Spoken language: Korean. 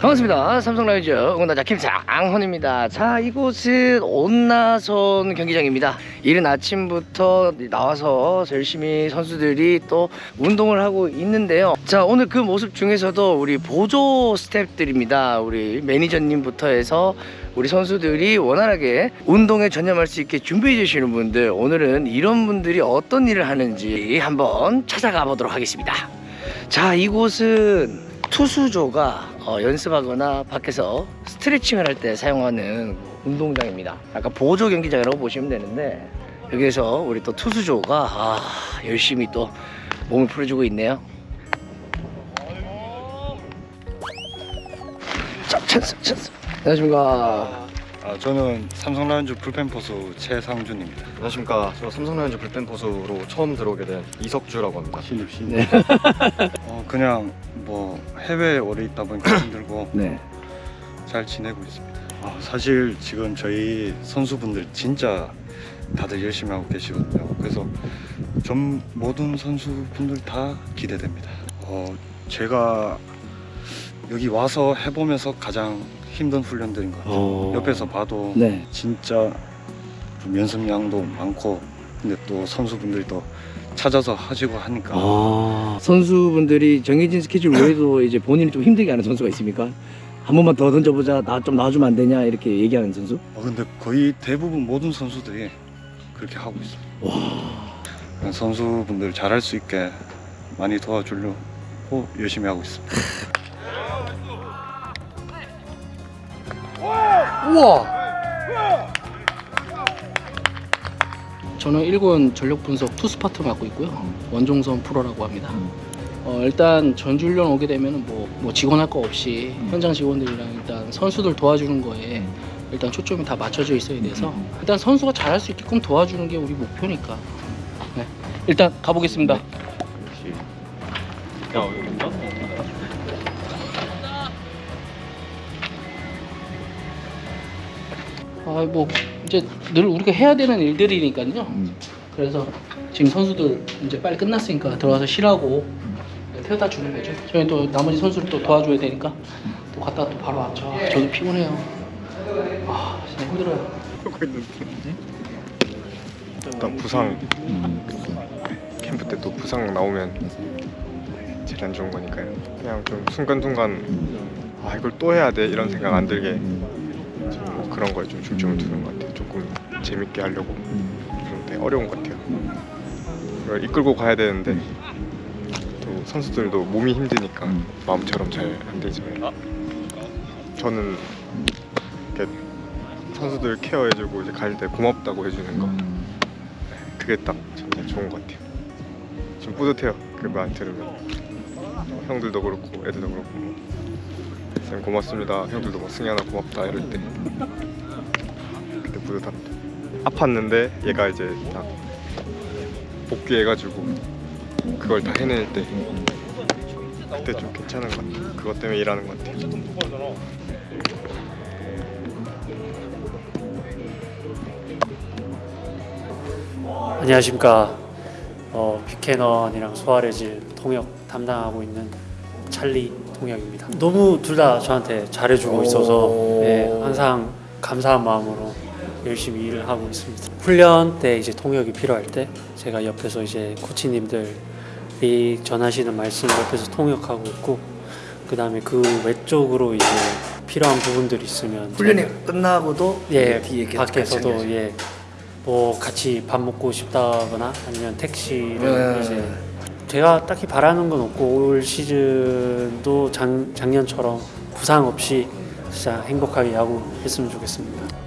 반갑습니다. 삼성라이즈 응원단자 김상헌입니다. 자, 이곳은 온나선 경기장입니다. 이른 아침부터 나와서 열심히 선수들이 또 운동을 하고 있는데요. 자, 오늘 그 모습 중에서도 우리 보조 스태프들입니다. 우리 매니저님부터 해서 우리 선수들이 원활하게 운동에 전념할 수 있게 준비해 주시는 분들 오늘은 이런 분들이 어떤 일을 하는지 한번 찾아가 보도록 하겠습니다. 자, 이곳은 투수조가 어, 연습하거나 밖에서 스트레칭을 할 때 사용하는 운동장입니다. 약간 보조 경기장이라고 보시면 되는데 여기에서 우리 또 투수조가 아, 열심히 또 몸을 풀어주고 있네요. 자, 찬스, 찬스. 안녕하십니까. 아, 저는 삼성 라이온즈 불펜 포수 최상준입니다. 안녕하십니까. 저 삼성라이온즈 불펜 포수로 처음 들어오게 된 이석주라고 합니다. 신입 신입. 네. 어, 그냥 뭐 해외에 오래 있다 보니까 힘들고 네. 잘 지내고 있습니다. 아, 사실 지금 저희 선수분들 진짜 다들 열심히 하고 계시거든요. 그래서 전 모든 선수분들 다 기대됩니다. 어, 제가 여기 와서 해보면서 가장 힘든 훈련들인 것 같아요. 어... 옆에서 봐도 네. 진짜 좀 연습량도 많고 근데 또 선수분들이 또 찾아서 하시고 하니까 아, 선수분들이 정해진 스케줄 외에도 이제 본인을 좀 힘들게 하는 선수가 있습니까? 한 번만 더 던져보자, 나좀 놔주면 안 되냐 이렇게 얘기하는 선수? 어, 근데 거의 대부분 모든 선수들이 그렇게 하고 있어요 와, 선수분들 잘할 수 있게 많이 도와주려고 열심히 하고 있습니다 우와! 저는 1군 전력 분석 투스파트 맡고 있고요. 원종선 프로라고 합니다. 어, 일단 전주훈련 오게 되면 뭐, 뭐 직원 할 거 없이 현장 직원들이랑 일단 선수들 도와주는 거에 일단 초점이 다 맞춰져 있어야 돼서 일단 선수가 잘할 수 있게끔 도와주는 게 우리 목표니까. 네. 일단 가보겠습니다. 아, 뭐 이제 늘 우리가 해야 되는 일들이니까요. 그래서 지금 선수들 이제 빨리 끝났으니까 들어가서 쉬라고 태워다 주는 거죠. 저희 또 나머지 선수를 또 도와줘야 되니까 또 갔다가 또 바로 왔죠. 아, 저도 피곤해요. 아, 진짜 힘들어요. 일단 부상 캠프 때 또 부상 나오면 제일 안 좋은 거니까요. 그냥 좀 순간순간 아 이걸 또 해야 돼 이런 생각 안 들게 좀 뭐 그런 거에 좀 중점을 두는 것 같아요. 조금 재밌게 하려고 그런데 어려운 것 같아요. 이끌고 가야 되는데 또 선수들도 몸이 힘드니까 마음처럼 잘 안 되지만 저는 이렇게 선수들 케어해주고 이제 갈 때 고맙다고 해주는 거 네, 그게 딱 진짜 좋은 것 같아요. 좀 뿌듯해요. 그 말 들으면 형들도 그렇고 애들도 그렇고 쌤 고맙습니다. 형들도 뭐 승현아 고맙다 이럴 때 그때 뿌듯합니다. 아팠는데 얘가 이제 딱 복귀해가지고 그걸 다 해낼 때 그때 좀 괜찮은 것 같아요. 그것 때문에 일하는 것 같아요. 안녕하십니까 어, 뷰캐넌이랑 소아레즈 통역 담당하고 있는 찰리 통역입니다 너무 둘 다 저한테 잘해주고 있어서 네, 항상 감사한 마음으로 열심히 일을 하고 있습니다 훈련 때 이제 통역이 필요할 때 제가 옆에서 이제 코치님들이 전하시는 말씀 옆에서 통역하고 있고 그 다음에 그 외적으로 이제 필요한 부분들이 있으면 훈련이 끝나고도 예, 뒤에 계속 같이 밖에서도 하겠죠. 예, 뭐 같이 밥 먹고 싶다거나 아니면 택시를 음. 이제 제가 딱히 바라는 건 없고 올 시즌도 작, 작년처럼 부상 없이 진짜 행복하게 야구했으면 좋겠습니다.